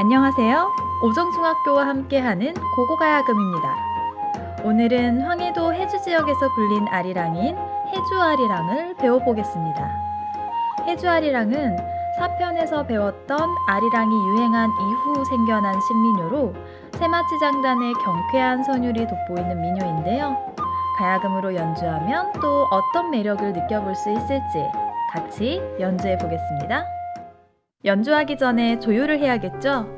안녕하세요. 오정중학교와 함께하는 고고가야금입니다. 오늘은 황해도 해주 지역에서 불린 아리랑인 해주아리랑을 배워보겠습니다. 해주아리랑은 사편에서 배웠던 아리랑이 유행한 이후 생겨난 신민요로 세마치장단의 경쾌한 선율이 돋보이는 민요인데요. 가야금으로 연주하면 또 어떤 매력을 느껴볼 수 있을지 같이 연주해 보겠습니다. 연주하기 전에 조율을 해야겠죠?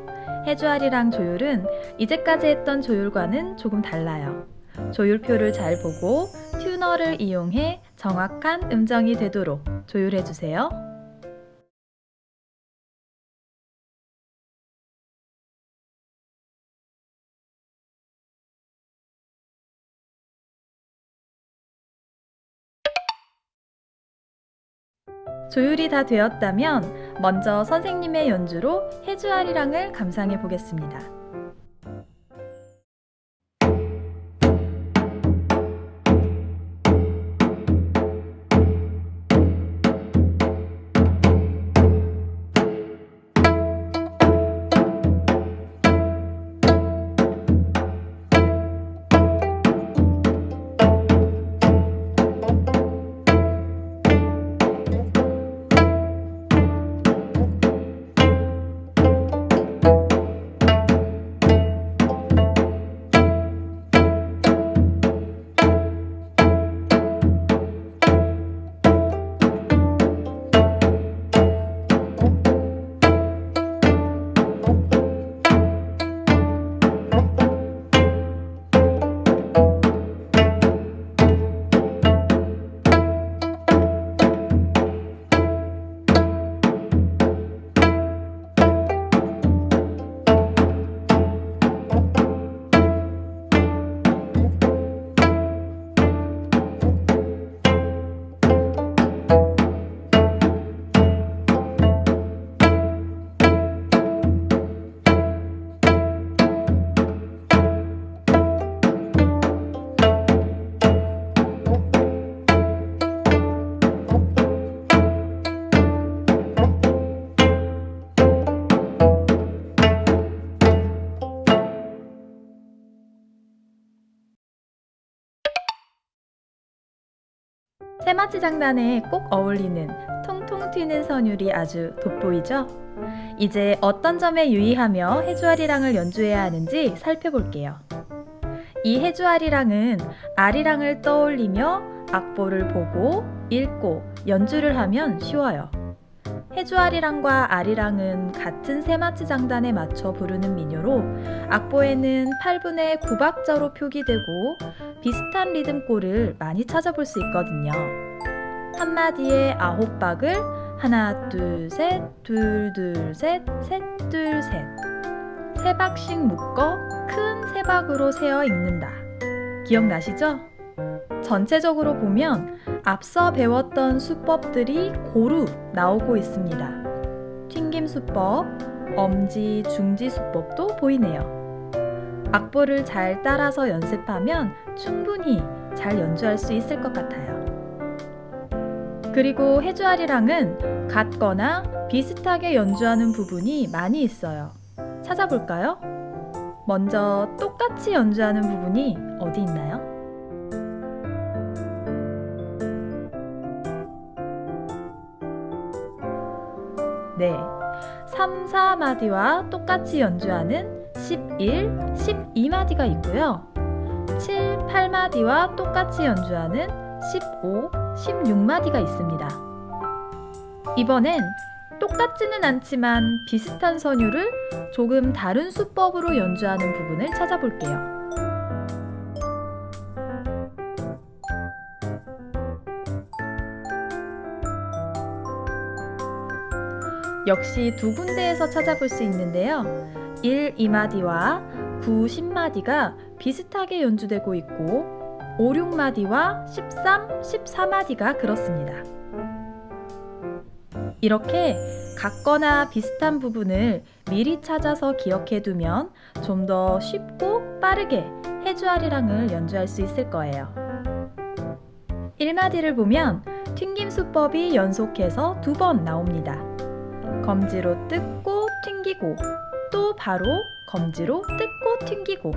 해주아리랑 조율은 이제까지 했던 조율과는 조금 달라요. 조율표를 잘 보고 튜너를 이용해 정확한 음정이 되도록 조율해 주세요. 조율이 다 되었다면 먼저 선생님의 연주로 해주아리랑을 감상해 보겠습니다. 세마치 장단에 꼭 어울리는 통통 튀는 선율이 아주 돋보이죠? 이제 어떤 점에 유의하며 해주아리랑을 연주해야 하는지 살펴볼게요. 이 해주아리랑은 아리랑을 떠올리며 악보를 보고 읽고 연주를 하면 쉬워요. 해주아리랑과 아리랑은 같은 세마치 장단에 맞춰 부르는 민요로 악보에는 8분의 9박자로 표기되고 비슷한 리듬골을 많이 찾아볼 수 있거든요. 한마디에 아홉 박을 하나 둘셋 둘 둘셋 셋 둘셋 세 박씩 묶어 큰 세 박으로 세어 읽는다. 기억나시죠? 전체적으로 보면 앞서 배웠던 수법들이 고루 나오고 있습니다. 튕김 수법, 엄지, 중지 수법도 보이네요. 악보를 잘 따라서 연습하면 충분히 잘 연주할 수 있을 것 같아요. 그리고 해주아리랑은 같거나 비슷하게 연주하는 부분이 많이 있어요. 찾아볼까요? 먼저 똑같이 연주하는 부분이 어디 있나요? 네, 3, 4마디와 똑같이 연주하는 11, 12마디가 있고요. 7, 8마디와 똑같이 연주하는 15, 16마디가 있습니다. 이번엔 똑같지는 않지만 비슷한 선율을 조금 다른 수법으로 연주하는 부분을 찾아볼게요. 역시 두 군데에서 찾아볼 수 있는데요. 1, 2마디와 9, 10마디가 비슷하게 연주되고 있고 5, 6마디와 13, 14마디가 그렇습니다. 이렇게 같거나 비슷한 부분을 미리 찾아서 기억해 두면 좀 더 쉽고 빠르게 해주아리랑을 연주할 수 있을 거예요. 1마디를 보면 튕김 수법이 연속해서 두 번 나옵니다. 검지로 뜯고 튕기고 또 바로 검지로 뜯고 튕기고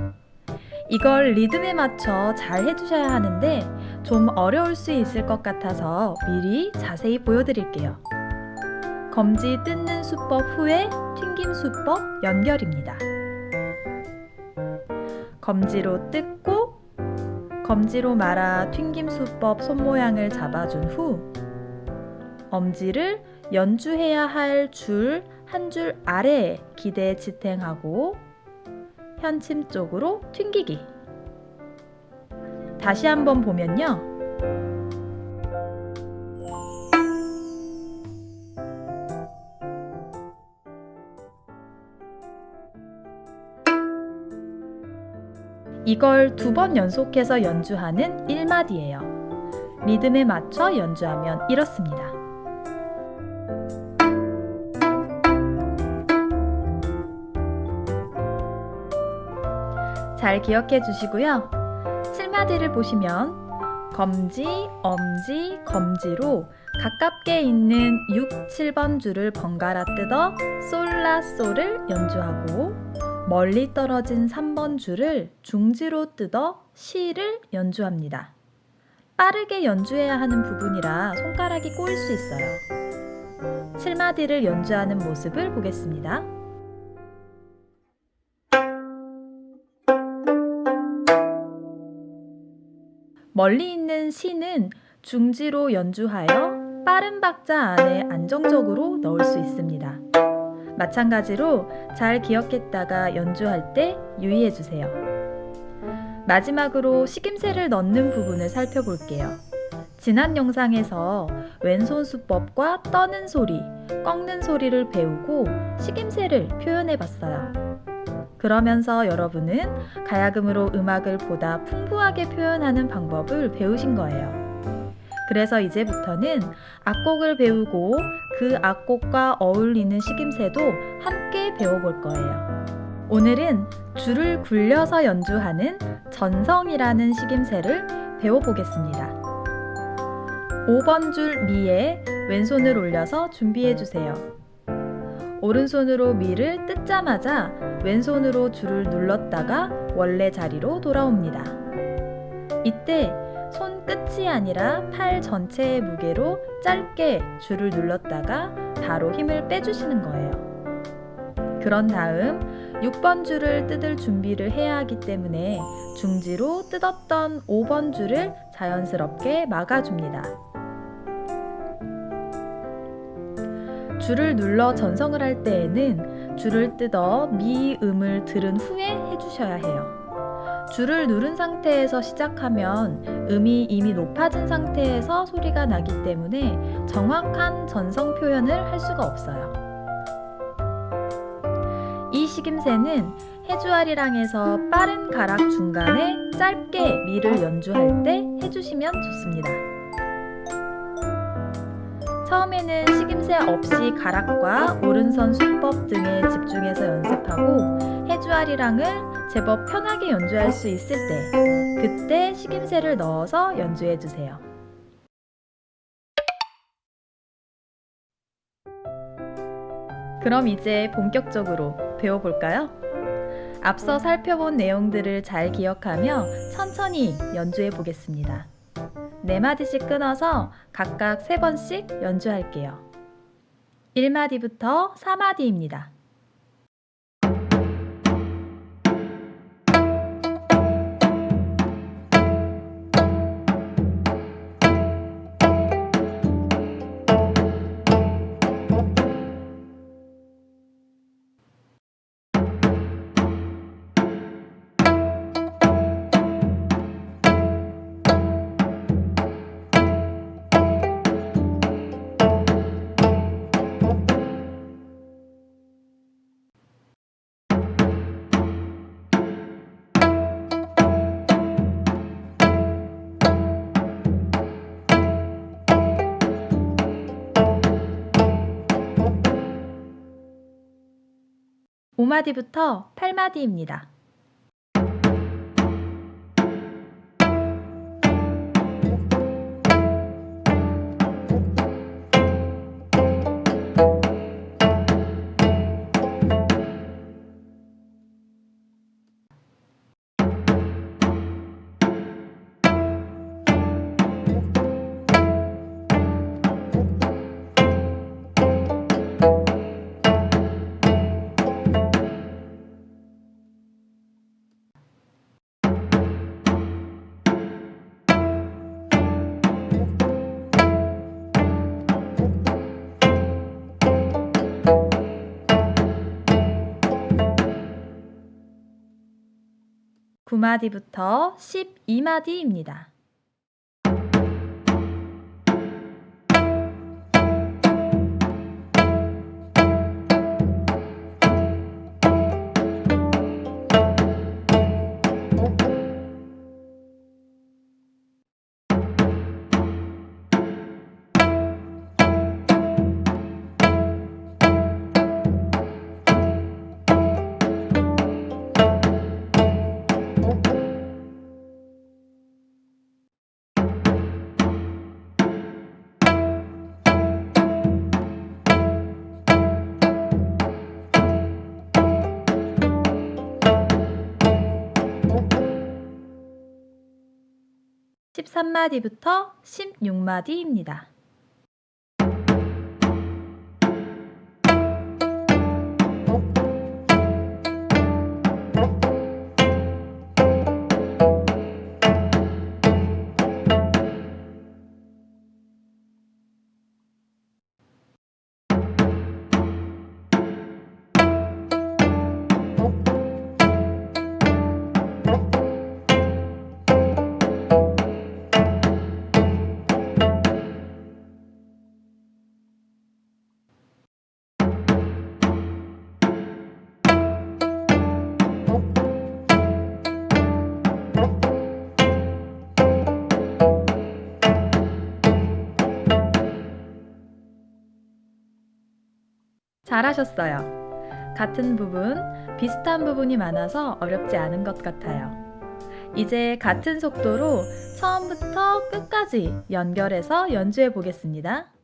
이걸 리듬에 맞춰 잘 해주셔야 하는데 좀 어려울 수 있을 것 같아서 미리 자세히 보여드릴게요. 검지 뜯는 수법 후에 튕김 수법 연결입니다. 검지로 뜯고 검지로 말아 튕김 수법 손모양을 잡아준 후 엄지를 연주해야 할 줄한줄 아래에 기대 지탱하고 현침 쪽으로 튕기기 다시 한번 보면요 이걸 두 번 연속해서 연주하는 1마디예요. 리듬에 맞춰 연주하면 이렇습니다. 잘 기억해 주시고요. 7마디를 보시면 검지, 엄지, 검지로 가깝게 있는 6, 7번 줄을 번갈아 뜯어 솔라솔을 연주하고 멀리 떨어진 3번 줄을 중지로 뜯어 시를 연주합니다. 빠르게 연주해야 하는 부분이라 손가락이 꼬일 수 있어요. 7마디를 연주하는 모습을 보겠습니다. 멀리 있는 시는 중지로 연주하여 빠른 박자 안에 안정적으로 넣을 수 있습니다. 마찬가지로 잘 기억했다가 연주할 때 유의해 주세요. 마지막으로 식임새를 넣는 부분을 살펴볼게요. 지난 영상에서 왼손 수법과 떠는 소리, 꺾는 소리를 배우고 식임새를 표현해 봤어요. 그러면서 여러분은 가야금으로 음악을 보다 풍부하게 표현하는 방법을 배우신 거예요. 그래서 이제부터는 악곡을 배우고 그 악곡과 어울리는 식임새도 함께 배워볼 거예요. 오늘은 줄을 굴려서 연주하는 전성이라는 식임새를 배워보겠습니다. 5번 줄 미에 왼손을 올려서 준비해 주세요. 오른손으로 미를 뜯자마자 왼손으로 줄을 눌렀다가 원래 자리로 돌아옵니다. 이때 손 끝이 아니라 팔 전체의 무게로 짧게 줄을 눌렀다가 바로 힘을 빼주시는 거예요. 그런 다음 6번 줄을 뜯을 준비를 해야 하기 때문에 중지로 뜯었던 5번 줄을 자연스럽게 막아줍니다. 줄을 눌러 전성을 할 때에는 줄을 뜯어 미음을 들은 후에 해주셔야 해요. 줄을 누른 상태에서 시작하면 음이 이미 높아진 상태에서 소리가 나기 때문에 정확한 전성 표현을 할 수가 없어요. 이 식임새는 해주아리랑에서 빠른 가락 중간에 짧게 미를 연주할 때 해주시면 좋습니다. 처음에는 식임새 없이 가락과 오른손 수법 등에 집중해서 연습하고 해주아리랑을 제법 편하게 연주할 수 있을 때 그때 식임새를 넣어서 연주해 주세요. 그럼 이제 본격적으로 배워볼까요? 앞서 살펴본 내용들을 잘 기억하며 천천히 연주해 보겠습니다. 네 마디씩 끊어서 각각 세 번씩 연주할게요. 1마디부터 4마디입니다. 오마디부터 8마디입니다. 9마디부터 12마디입니다. 십삼 마디부터 십육 마디입니다. 잘하셨어요. 같은 부분, 비슷한 부분이 많아서 어렵지 않은 것 같아요. 이제 같은 속도로 처음부터 끝까지 연결해서 연주해 보겠습니다.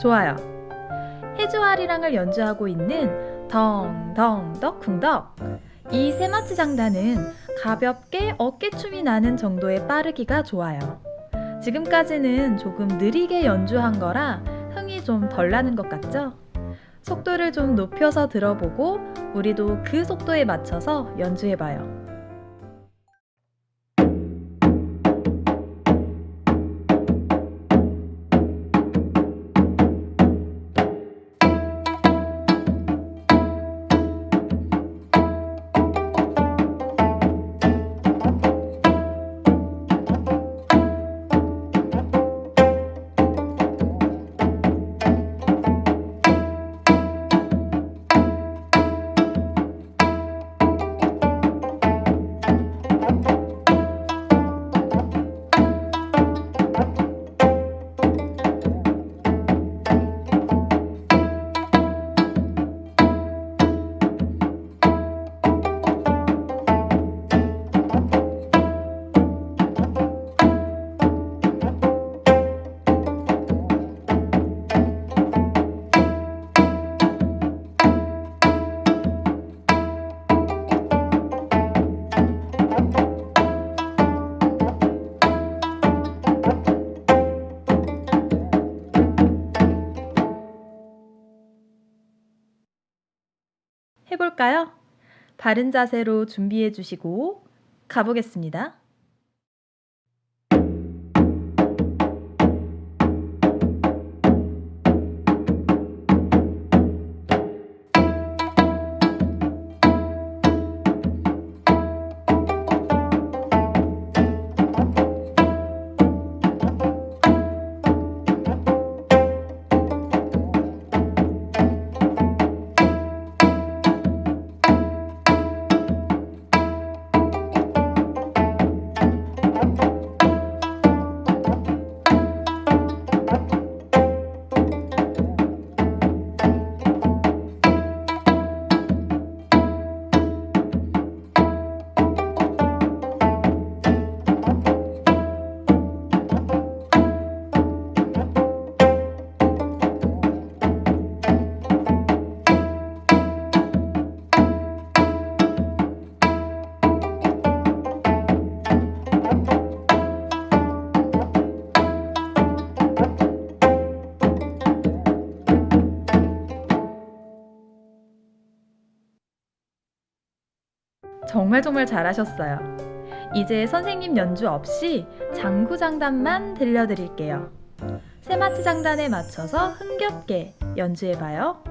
좋아요. 해주아리랑을 연주하고 있는 덩덩덕 쿵덕 이 세마치 장단은 가볍게 어깨춤이 나는 정도의 빠르기가 좋아요. 지금까지는 조금 느리게 연주한 거라 흥이 좀 덜 나는 것 같죠? 속도를 좀 높여서 들어보고 우리도 그 속도에 맞춰서 연주해봐요. 해볼까요? 바른 자세로 준비해 주시고 가보겠습니다. 정말 정말 잘하셨어요. 이제 선생님 연주 없이 장구 장단만 들려드릴게요. 세마치 장단에 맞춰서 흥겹게 연주해봐요.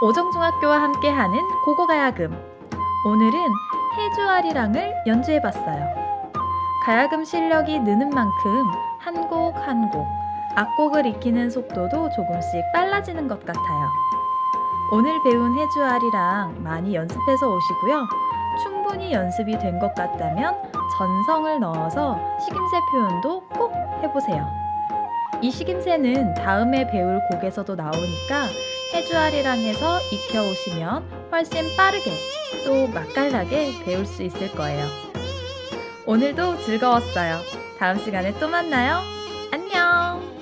오정중학교와 함께하는 고고가야금 오늘은 해주아리랑을 연주해봤어요. 가야금 실력이 느는 만큼 한 곡 한 곡 악곡을 익히는 속도도 조금씩 빨라지는 것 같아요. 오늘 배운 해주아리랑 많이 연습해서 오시고요. 충분히 연습이 된 것 같다면 전성을 넣어서 식임새 표현도 꼭 해보세요. 이 식임새는 다음에 배울 곡에서도 나오니까 해주아리랑에서 익혀오시면 훨씬 빠르게 또 맛깔나게 배울 수 있을 거예요. 오늘도 즐거웠어요. 다음 시간에 또 만나요. 안녕!